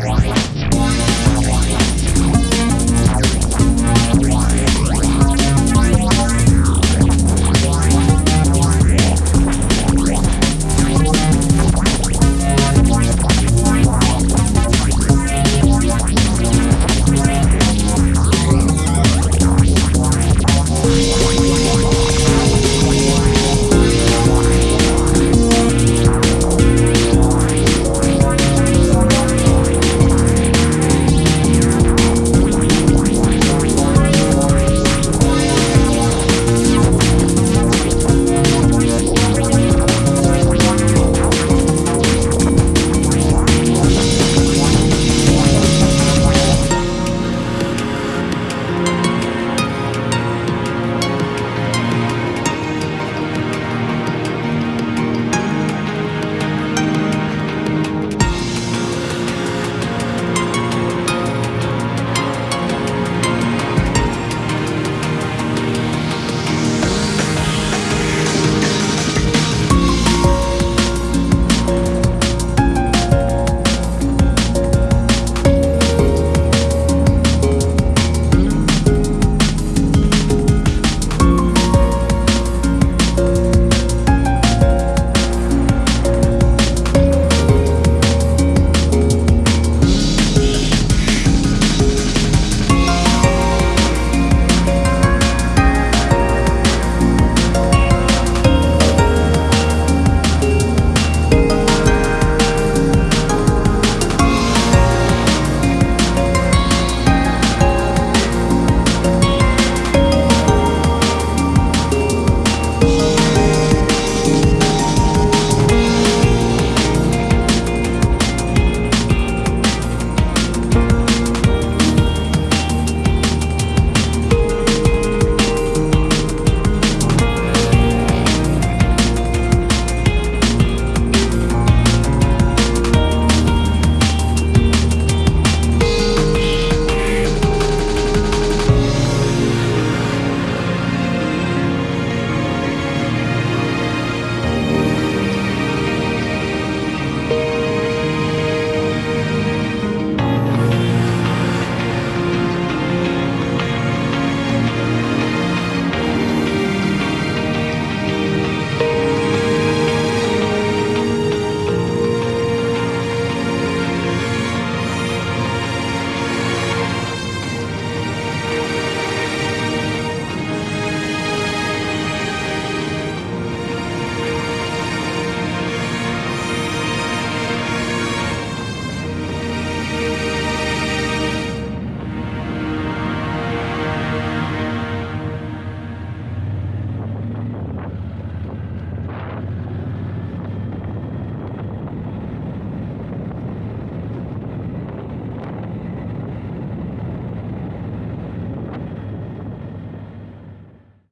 Bye.